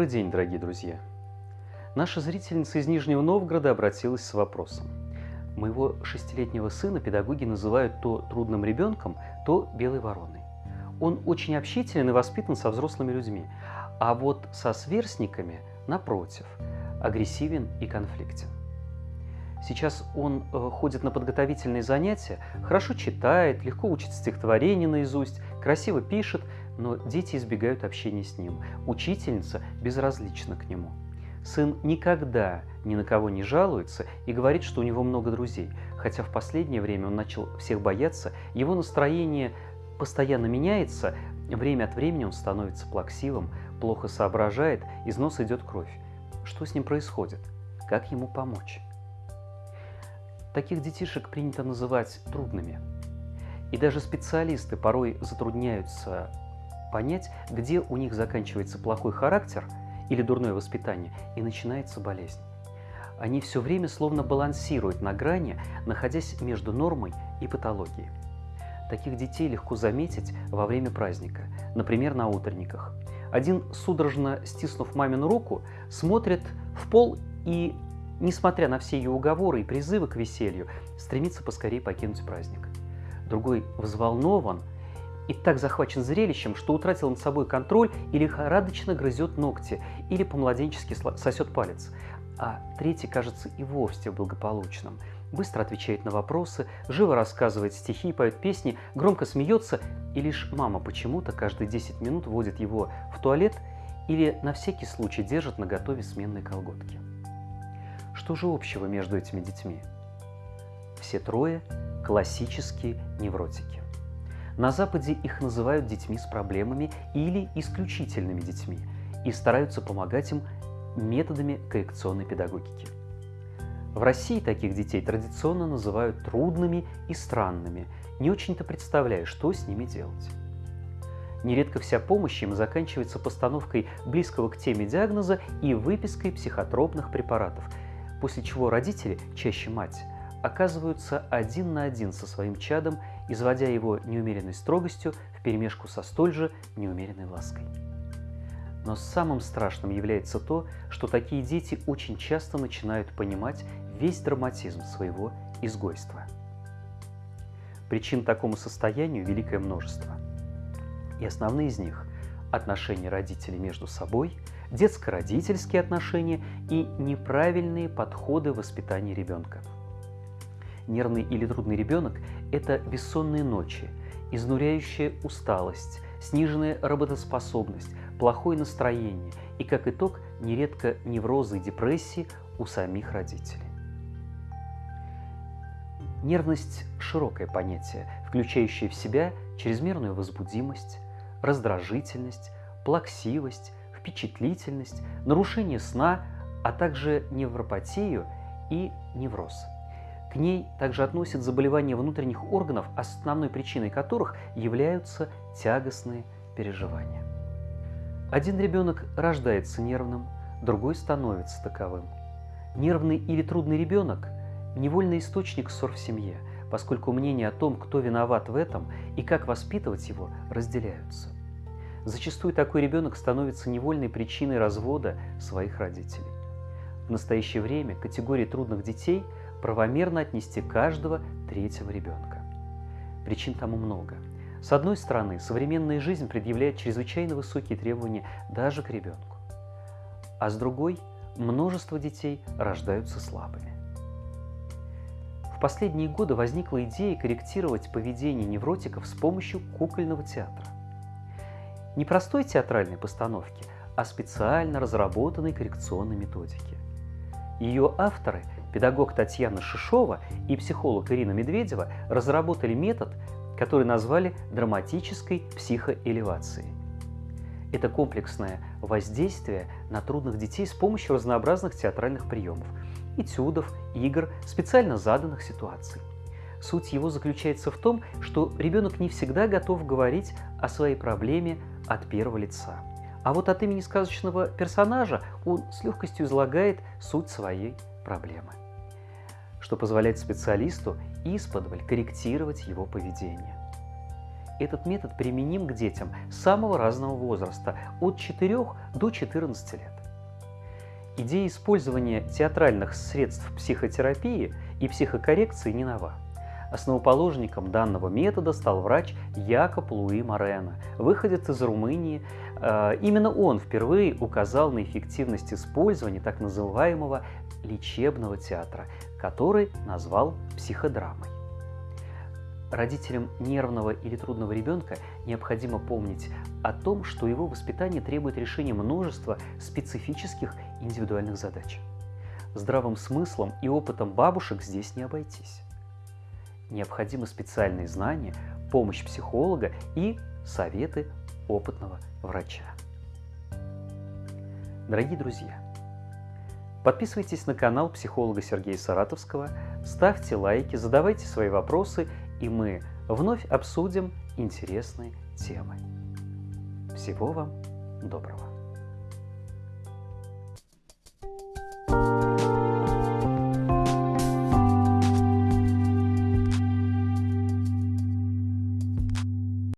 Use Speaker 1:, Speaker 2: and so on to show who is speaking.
Speaker 1: Добрый день, дорогие друзья! Наша зрительница из Нижнего Новгорода обратилась с вопросом. Моего шестилетнего сына педагоги называют то трудным ребенком, то белой вороной. Он очень общителен и воспитан со взрослыми людьми, а вот со сверстниками, напротив, агрессивен и конфликтен. Сейчас он э, ходит на подготовительные занятия, хорошо читает, легко учит стихотворение наизусть, красиво пишет, но дети избегают общения с ним. Учительница безразлична к нему. Сын никогда ни на кого не жалуется и говорит, что у него много друзей, хотя в последнее время он начал всех бояться, его настроение постоянно меняется, время от времени он становится плаксивым, плохо соображает, из носа идет кровь. Что с ним происходит? Как ему помочь? Таких детишек принято называть трудными. И даже специалисты порой затрудняются понять, где у них заканчивается плохой характер или дурное воспитание и начинается болезнь. Они все время словно балансируют на грани, находясь между нормой и патологией. Таких детей легко заметить во время праздника, например, на утренниках. Один, судорожно стиснув мамину руку, смотрит в пол и несмотря на все ее уговоры и призывы к веселью, стремится поскорее покинуть праздник. Другой взволнован и так захвачен зрелищем, что утратил над собой контроль и лихорадочно грызет ногти или по-младенчески сосет палец. А третий, кажется, и вовсе благополучным. Быстро отвечает на вопросы, живо рассказывает стихи, поет песни, громко смеется, и лишь мама почему-то каждые 10 минут водит его в туалет или на всякий случай держит на готове сменные колготки. Что же общего между этими детьми? Все трое – классические невротики. На Западе их называют детьми с проблемами или исключительными детьми и стараются помогать им методами коррекционной педагогики. В России таких детей традиционно называют трудными и странными, не очень-то представляя, что с ними делать. Нередко вся помощь им заканчивается постановкой близкого к теме диагноза и выпиской психотропных препаратов – после чего родители, чаще мать, оказываются один на один со своим чадом, изводя его неумеренной строгостью вперемешку со столь же неумеренной лаской. Но самым страшным является то, что такие дети очень часто начинают понимать весь драматизм своего изгойства. Причин такому состоянию великое множество. И основные из них – отношения родителей между собой – детско-родительские отношения и неправильные подходы в воспитании ребенка. Нервный или трудный ребенок – это бессонные ночи, изнуряющая усталость, сниженная работоспособность, плохое настроение и, как итог, нередко неврозы и депрессии у самих родителей. Нервность – широкое понятие, включающее в себя чрезмерную возбудимость, раздражительность, плаксивость, впечатлительность, нарушение сна, а также невропатию и невроз. К ней также относят заболевания внутренних органов, основной причиной которых являются тягостные переживания. Один ребенок рождается нервным, другой становится таковым. Нервный или трудный ребенок – невольный источник ссор в семье, поскольку мнения о том, кто виноват в этом и как воспитывать его, разделяются. Зачастую такой ребенок становится невольной причиной развода своих родителей. В настоящее время категории трудных детей правомерно отнести каждого третьего ребенка. Причин тому много. С одной стороны, современная жизнь предъявляет чрезвычайно высокие требования даже к ребенку. А с другой, множество детей рождаются слабыми. В последние годы возникла идея корректировать поведение невротиков с помощью кукольного театра не простой театральной постановки, а специально разработанной коррекционной методики. Ее авторы, педагог Татьяна Шишова и психолог Ирина Медведева, разработали метод, который назвали драматической психоэлевацией. Это комплексное воздействие на трудных детей с помощью разнообразных театральных приемов, этюдов, игр, специально заданных ситуаций. Суть его заключается в том, что ребенок не всегда готов говорить о своей проблеме от первого лица. А вот от имени сказочного персонажа он с легкостью излагает суть своей проблемы, что позволяет специалисту исподволь корректировать его поведение. этот метод применим к детям самого разного возраста, от 4 до 14 лет. Идея использования театральных средств психотерапии и психокоррекции не нова. Основоположником данного метода стал врач Якоб Луи Морено, выходец из Румынии. Э, именно он впервые указал на эффективность использования так называемого лечебного театра, который назвал психодрамой. Родителям нервного или трудного ребенка необходимо помнить о том, что его воспитание требует решения множества специфических индивидуальных задач. Здравым смыслом и опытом бабушек здесь не обойтись. Необходимы специальные знания, помощь психолога и советы опытного врача. Дорогие друзья, подписывайтесь на канал психолога Сергея Саратовского, ставьте лайки, задавайте свои вопросы и мы вновь обсудим интересные темы. Всего вам доброго!